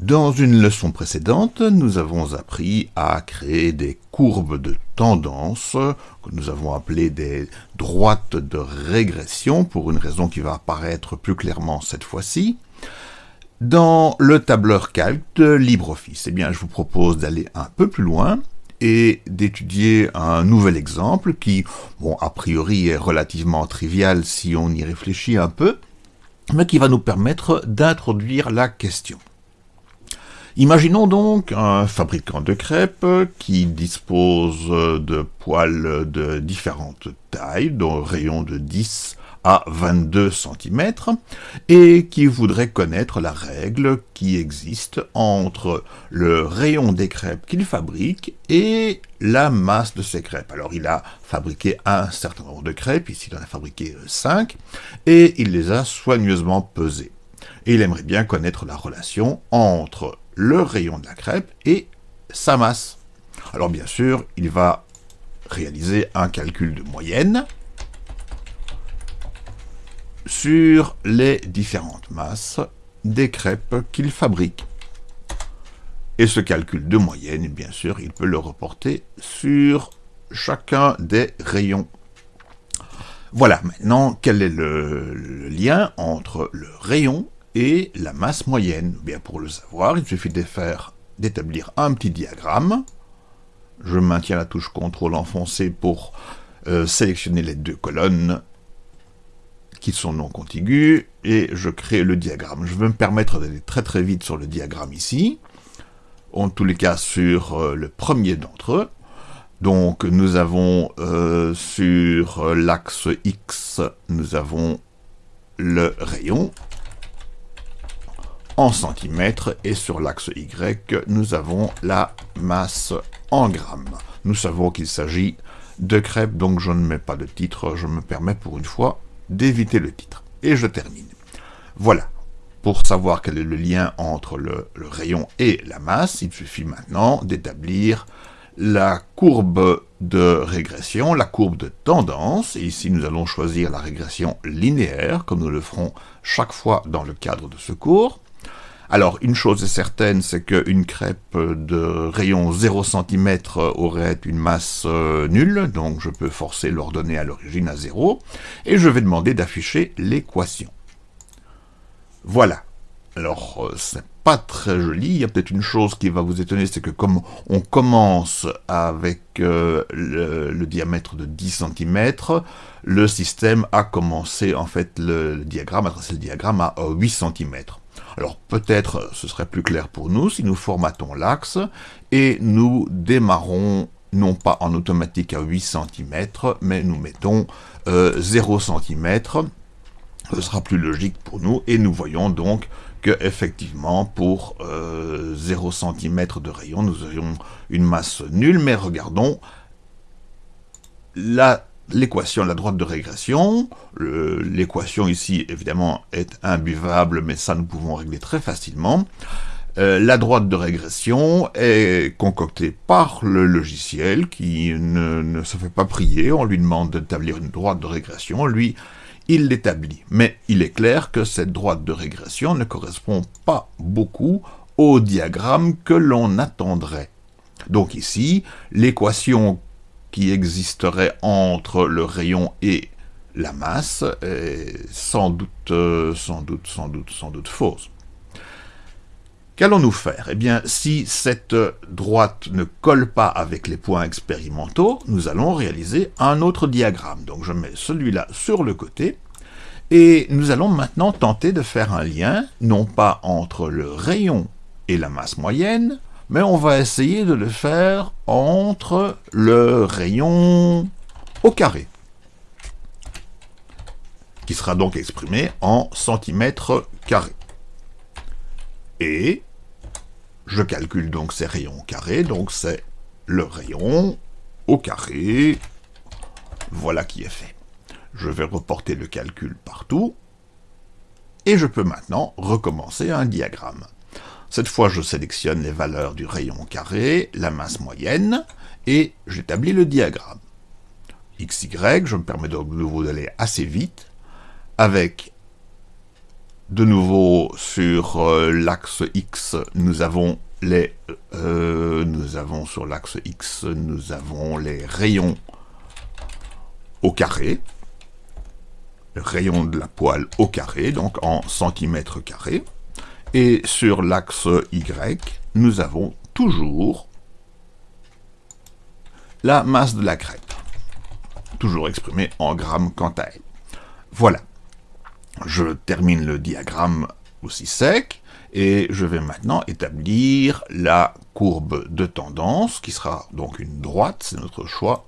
Dans une leçon précédente, nous avons appris à créer des courbes de tendance, que nous avons appelées des droites de régression, pour une raison qui va apparaître plus clairement cette fois-ci. Dans le tableur calque de LibreOffice, eh bien, je vous propose d'aller un peu plus loin et d'étudier un nouvel exemple qui, bon, a priori est relativement trivial si on y réfléchit un peu, mais qui va nous permettre d'introduire la question. Imaginons donc un fabricant de crêpes qui dispose de poils de différentes tailles, dont rayon de 10 à 22 cm, et qui voudrait connaître la règle qui existe entre le rayon des crêpes qu'il fabrique et la masse de ces crêpes. Alors il a fabriqué un certain nombre de crêpes, ici il en a fabriqué 5, et il les a soigneusement pesées. Et il aimerait bien connaître la relation entre le rayon de la crêpe et sa masse. Alors bien sûr, il va réaliser un calcul de moyenne sur les différentes masses des crêpes qu'il fabrique. Et ce calcul de moyenne, bien sûr, il peut le reporter sur chacun des rayons. Voilà, maintenant, quel est le, lien entre le rayon et la masse moyenne. Bien pour le savoir, il suffit d'établir un petit diagramme. Je maintiens la touche CTRL enfoncée pour euh, sélectionner les deux colonnes qui sont non contiguës, et je crée le diagramme. Je vais me permettre d'aller très très vite sur le diagramme ici, en tous les cas sur euh, le premier d'entre eux. Donc nous avons euh, sur l'axe X, nous avons le rayon, en centimètres et sur l'axe Y, nous avons la masse en grammes. Nous savons qu'il s'agit de crêpes, donc je ne mets pas de titre, je me permets pour une fois d'éviter le titre. Et je termine. Voilà. Pour savoir quel est le lien entre le, le rayon et la masse, il suffit maintenant d'établir la courbe de régression, la courbe de tendance, et ici nous allons choisir la régression linéaire, comme nous le ferons chaque fois dans le cadre de ce cours. Alors, une chose est certaine, c'est qu'une crêpe de rayon 0 cm aurait une masse euh, nulle, donc je peux forcer l'ordonnée à l'origine à 0, et je vais demander d'afficher l'équation. Voilà. Alors, euh, c'est pas très joli, il y a peut-être une chose qui va vous étonner, c'est que comme on commence avec euh, le, diamètre de 10 cm, le système a commencé, en fait, le, le diagramme, a tracé le diagramme à 8 cm. Alors peut-être ce serait plus clair pour nous si nous formatons l'axe et nous démarrons non pas en automatique à 8 cm, mais nous mettons 0 euh, cm. Ce sera plus logique pour nous et nous voyons donc que effectivement pour 0 euh, cm de rayon nous aurions une masse nulle, mais regardons la l'équation la droite de régression. L'équation ici, évidemment, est imbuvable, mais ça, nous pouvons régler très facilement. Euh, la droite de régression est concoctée par le logiciel qui ne, ne se fait pas prier. On lui demande d'établir une droite de régression. Lui, il l'établit. Mais il est clair que cette droite de régression ne correspond pas beaucoup au diagramme que l'on attendrait. Donc ici, l'équation qui existerait entre le rayon et la masse est sans doute, euh, sans doute, sans doute, sans doute fausse. Qu'allons-nous faire? Eh bien, si cette droite ne colle pas avec les points expérimentaux, nous allons réaliser un autre diagramme. Donc je mets celui-là sur le côté, et nous allons maintenant tenter de faire un lien, non pas entre le rayon et la masse moyenne, mais on va essayer de le faire entre le rayon au carré, qui sera donc exprimé en centimètres carrés. Et je calcule donc ces rayons carrés, donc c'est le rayon au carré, voilà qui est fait. Je vais reporter le calcul partout, et je peux maintenant recommencer un diagramme. Cette fois, je sélectionne les valeurs du rayon carré, la masse moyenne, et j'établis le diagramme. XY, je me permets de nouveau d'aller assez vite, avec De nouveau, sur euh, l'axe X, nous avons les... Euh, nous avons sur l'axe X, nous avons les rayons au carré. Le rayon de la poêle au carré, donc en centimètres carrés. Et sur l'axe Y, nous avons toujours la masse de la crêpe, toujours exprimée en grammes quant à elle. Voilà. Je termine le diagramme aussi sec, et je vais maintenant établir la courbe de tendance, qui sera donc une droite, c'est notre choix.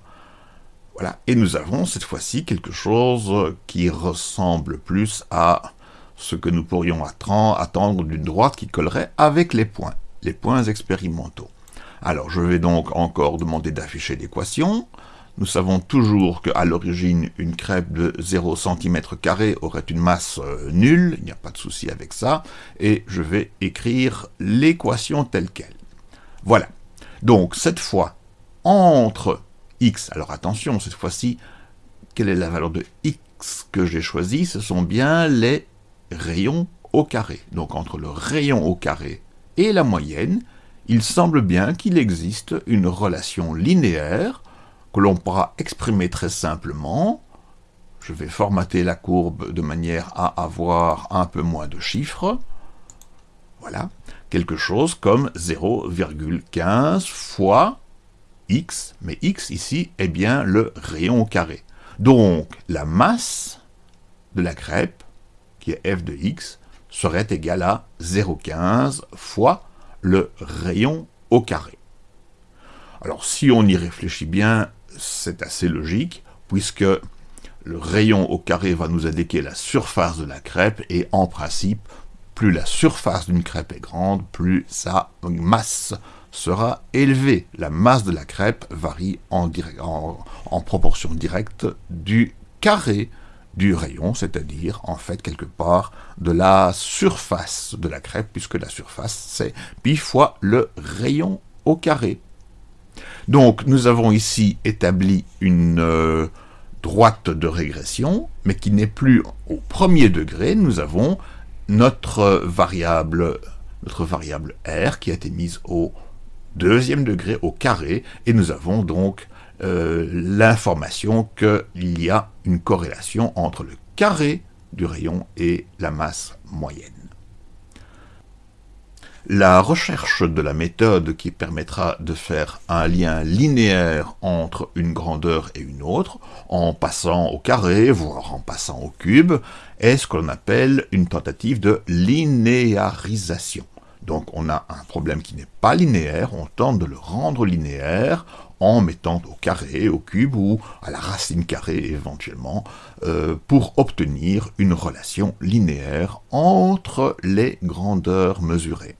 Voilà, et nous avons cette fois-ci quelque chose qui ressemble plus à ce que nous pourrions attendre d'une droite qui collerait avec les points, les points expérimentaux. Alors, je vais donc encore demander d'afficher l'équation. Nous savons toujours qu'à l'origine, une crêpe de 0 cm aurait une masse euh, nulle, il n'y a pas de souci avec ça, et je vais écrire l'équation telle qu'elle. Voilà. Donc, cette fois, entre x, alors attention, cette fois-ci, quelle est la valeur de x que j'ai choisi Ce sont bien les rayons au carré. Donc, entre le rayon au carré et la moyenne, il semble bien qu'il existe une relation linéaire que l'on pourra exprimer très simplement. Je vais formater la courbe de manière à avoir un peu moins de chiffres. Voilà, quelque chose comme 0,15 fois x, mais x ici est bien le rayon au carré. Donc la masse de la crêpe, qui est f de x, serait égale à 0,15 fois le rayon au carré. Alors si on y réfléchit bien, c'est assez logique, puisque le rayon au carré va nous indiquer la surface de la crêpe, et en principe, plus la surface d'une crêpe est grande, plus sa masse sera élevée. La masse de la crêpe varie en proportion directe du carré du rayon, c'est-à-dire en fait quelque part de la surface de la crêpe, puisque la surface c'est pi fois le rayon au carré. Donc nous avons ici établi une euh, droite de régression, mais qui n'est plus au premier degré, nous avons notre variable, notre variable r qui a été mise au deuxième degré, au carré, et nous avons donc euh, l'information qu'il y a une corrélation entre le carré du rayon et la masse moyenne. La recherche de la méthode qui permettra de faire un lien linéaire entre une grandeur et une autre, en passant au carré, voire en passant au cube, est ce que l'on appelle une tentative de linéarisation. Donc on a un problème qui n'est pas linéaire, on tente de le rendre linéaire en mettant au carré, au cube ou à la racine carrée éventuellement, euh, pour obtenir une relation linéaire entre les grandeurs mesurées.